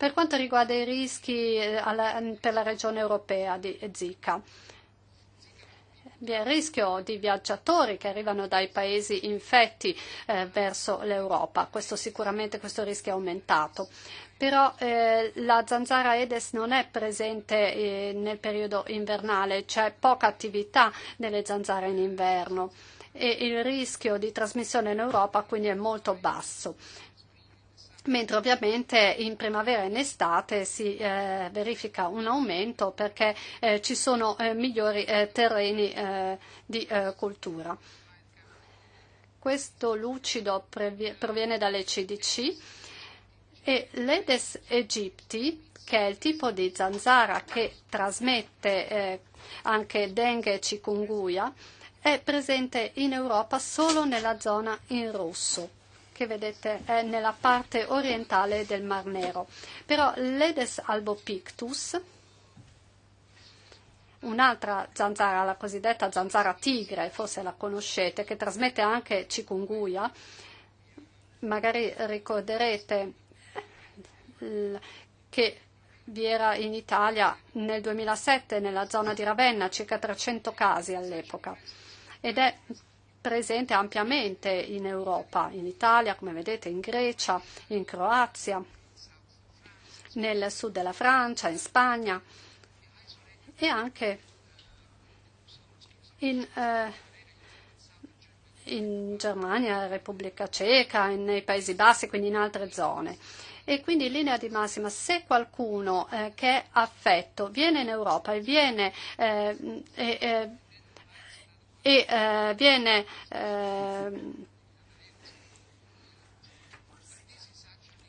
Per quanto riguarda i rischi eh, alla, per la regione europea di Zika, vi è il rischio di viaggiatori che arrivano dai paesi infetti eh, verso l'Europa. Questo sicuramente questo rischio è aumentato. Però eh, la zanzara Aedes non è presente eh, nel periodo invernale, c'è poca attività delle zanzare in inverno e il rischio di trasmissione in Europa quindi è molto basso mentre ovviamente in primavera e in estate si eh, verifica un aumento perché eh, ci sono eh, migliori eh, terreni eh, di eh, cultura. Questo lucido proviene dalle CDC e l'Edes aegypti, che è il tipo di zanzara che trasmette anche dengue e chikungunya, è presente in Europa solo nella zona in rosso che vedete è nella parte orientale del Mar Nero. Però l'Edes albopictus, un'altra zanzara, la cosiddetta zanzara tigre, forse la conoscete, che trasmette anche cikunguia, magari ricorderete che vi era in Italia nel 2007 nella zona di Ravenna circa 300 casi all'epoca ed è presente ampiamente in Europa, in Italia, come vedete, in Grecia, in Croazia, nel sud della Francia, in Spagna e anche in, eh, in Germania, Repubblica Ceca, nei Paesi Bassi, quindi in altre zone. E quindi in linea di massima, se qualcuno eh, che è affetto viene in Europa e viene eh, eh, e eh, viene eh,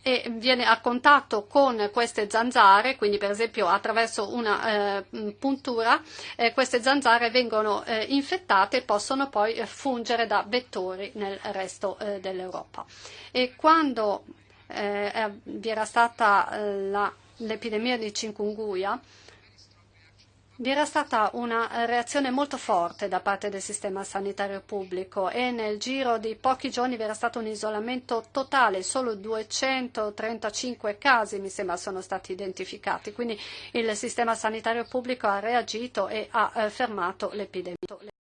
e viene a contatto con queste zanzare, quindi per esempio attraverso una eh, puntura, eh, queste zanzare vengono eh, infettate e possono poi fungere da vettori nel resto eh, dell'Europa. E quando eh, vi era stata la, l'epidemia di chikungunya, vi era stata una reazione molto forte da parte del sistema sanitario pubblico e nel giro di pochi giorni vi era stato un isolamento totale, solo 235 casi mi sembra sono stati identificati, quindi il sistema sanitario pubblico ha reagito e ha eh, fermato l'epidemia.